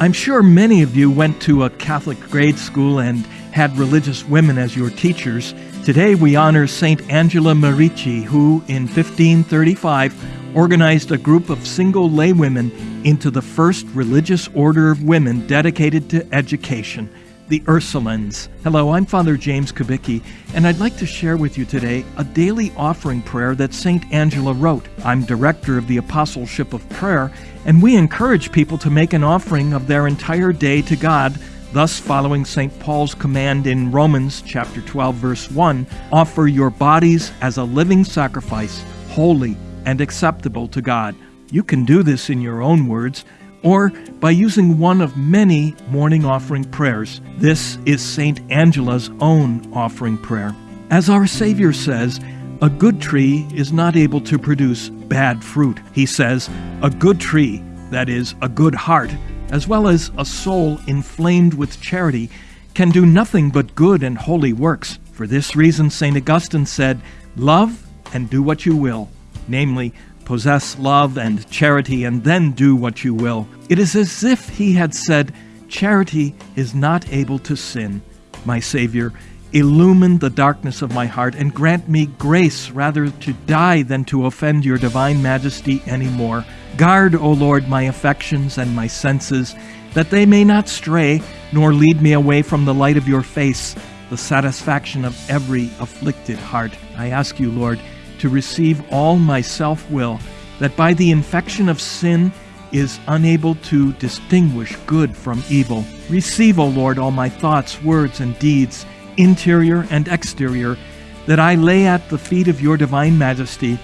I'm sure many of you went to a Catholic grade school and had religious women as your teachers. Today we honor St. Angela Merici, who in 1535 organized a group of single laywomen into the first religious order of women dedicated to education the Ursulines. Hello, I'm Father James Kubicki, and I'd like to share with you today a daily offering prayer that St. Angela wrote. I'm director of the Apostleship of Prayer, and we encourage people to make an offering of their entire day to God, thus following St. Paul's command in Romans chapter 12 verse 1, offer your bodies as a living sacrifice, holy and acceptable to God. You can do this in your own words or by using one of many morning offering prayers. This is St. Angela's own offering prayer. As our Savior says, a good tree is not able to produce bad fruit. He says, a good tree, that is, a good heart, as well as a soul inflamed with charity, can do nothing but good and holy works. For this reason, St. Augustine said, Love and do what you will, namely, possess love and charity, and then do what you will. It is as if he had said, Charity is not able to sin. My Savior, illumine the darkness of my heart and grant me grace rather to die than to offend your divine majesty any more. Guard, O Lord, my affections and my senses, that they may not stray, nor lead me away from the light of your face, the satisfaction of every afflicted heart. I ask you, Lord, to receive all my self will, that by the infection of sin is unable to distinguish good from evil. Receive, O Lord, all my thoughts, words, and deeds, interior and exterior, that I lay at the feet of your divine majesty.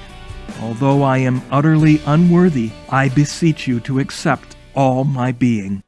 Although I am utterly unworthy, I beseech you to accept all my being.